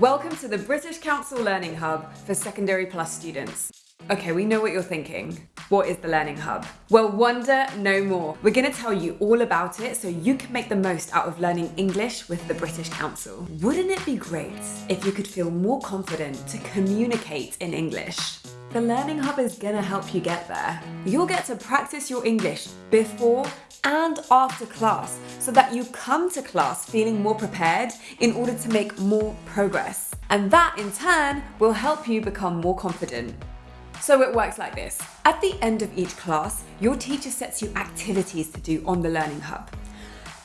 Welcome to the British Council Learning Hub for Secondary Plus students. Okay, we know what you're thinking. What is the Learning Hub? Well, wonder no more. We're going to tell you all about it so you can make the most out of learning English with the British Council. Wouldn't it be great if you could feel more confident to communicate in English? The Learning Hub is gonna help you get there. You'll get to practice your English before and after class so that you come to class feeling more prepared in order to make more progress. And that in turn will help you become more confident. So it works like this. At the end of each class, your teacher sets you activities to do on the Learning Hub.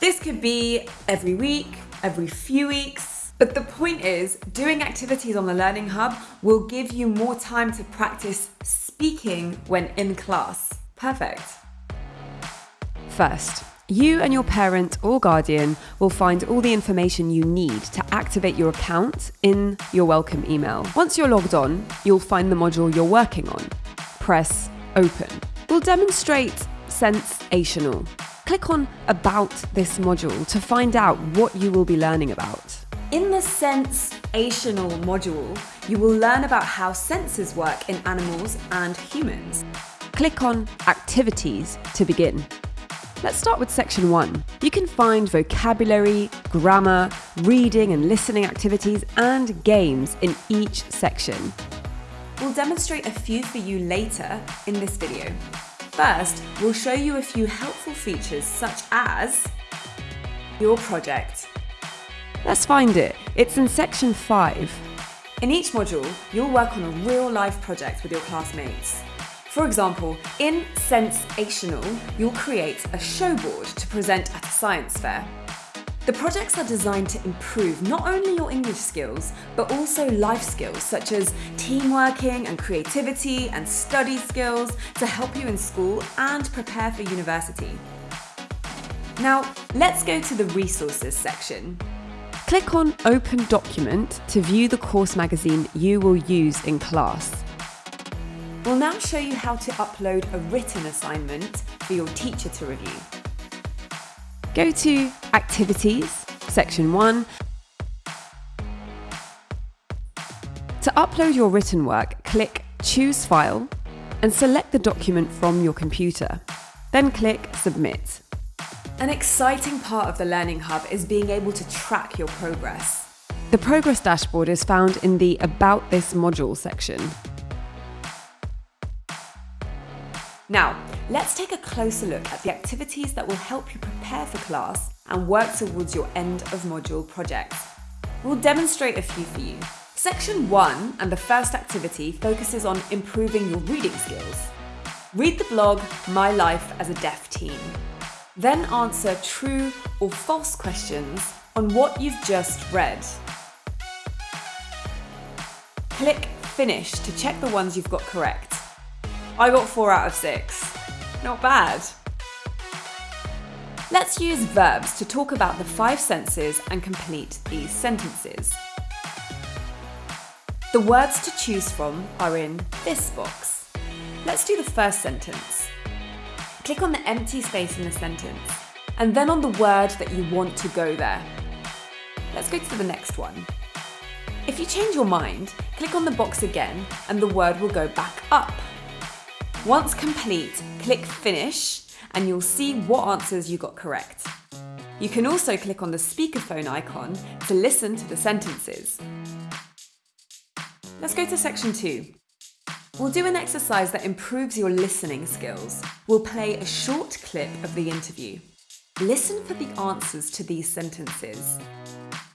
This could be every week, every few weeks, but the point is, doing activities on the Learning Hub will give you more time to practice speaking when in class. Perfect. First, you and your parent or guardian will find all the information you need to activate your account in your welcome email. Once you're logged on, you'll find the module you're working on. Press Open. We'll demonstrate Sensational. Click on About this module to find out what you will be learning about. In the Sensational module, you will learn about how senses work in animals and humans. Click on Activities to begin. Let's start with section one. You can find vocabulary, grammar, reading and listening activities and games in each section. We'll demonstrate a few for you later in this video. First, we'll show you a few helpful features such as your project. Let's find it. It's in section five. In each module, you'll work on a real life project with your classmates. For example, in Sensational, you'll create a showboard to present at a science fair. The projects are designed to improve not only your English skills, but also life skills such as teamworking and creativity and study skills to help you in school and prepare for university. Now, let's go to the resources section. Click on Open Document to view the course magazine you will use in class. We'll now show you how to upload a written assignment for your teacher to review. Go to Activities, Section 1. To upload your written work, click Choose File and select the document from your computer. Then click Submit. An exciting part of the Learning Hub is being able to track your progress. The progress dashboard is found in the About This module section. Now, let's take a closer look at the activities that will help you prepare for class and work towards your end of module project. We'll demonstrate a few for you. Section 1 and the first activity focuses on improving your reading skills. Read the blog My Life as a Deaf Teen. Then answer true or false questions on what you've just read. Click Finish to check the ones you've got correct. I got 4 out of 6. Not bad. Let's use verbs to talk about the five senses and complete these sentences. The words to choose from are in this box. Let's do the first sentence. Click on the empty space in the sentence and then on the word that you want to go there. Let's go to the next one. If you change your mind, click on the box again and the word will go back up. Once complete, click Finish and you'll see what answers you got correct. You can also click on the speakerphone icon to listen to the sentences. Let's go to section 2. We'll do an exercise that improves your listening skills. We'll play a short clip of the interview. Listen for the answers to these sentences.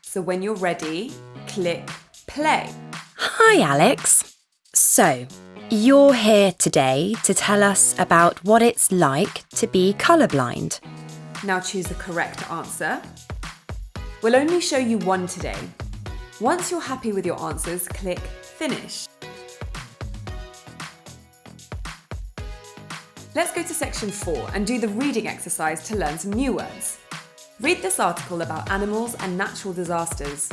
So when you're ready, click play. Hi, Alex. So, you're here today to tell us about what it's like to be colourblind. Now choose the correct answer. We'll only show you one today. Once you're happy with your answers, click Finish. Let's go to section 4 and do the reading exercise to learn some new words. Read this article about animals and natural disasters.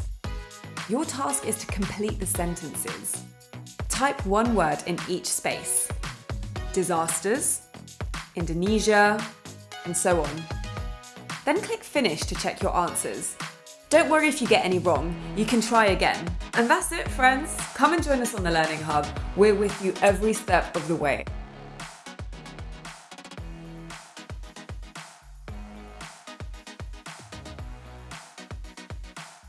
Your task is to complete the sentences. Type one word in each space. Disasters, Indonesia, and so on. Then click Finish to check your answers. Don't worry if you get any wrong, you can try again. And that's it, friends. Come and join us on the Learning Hub. We're with you every step of the way.